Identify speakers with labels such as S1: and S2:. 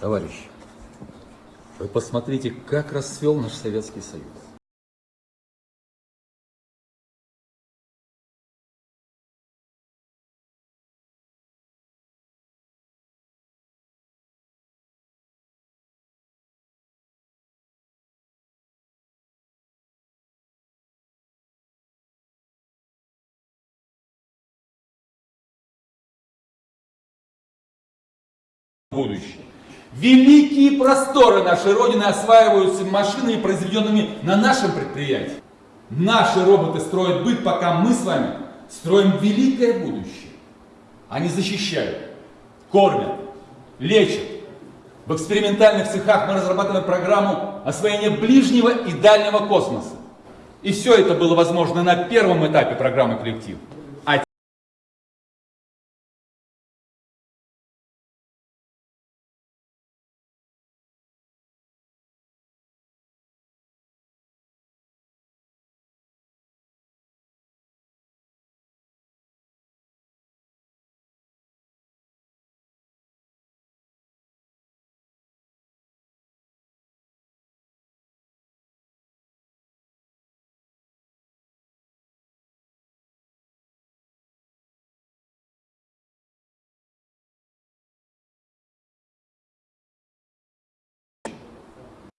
S1: Товарищи, вы посмотрите, как расцвел наш Советский Союз.
S2: будущее. Великие просторы нашей Родины осваиваются машинами, произведенными на нашем предприятии. Наши роботы строят быт, пока мы с вами строим великое будущее. Они защищают, кормят, лечат. В экспериментальных цехах мы разрабатываем программу освоения ближнего и дальнего космоса. И все это было возможно на первом этапе программы «Коллектив».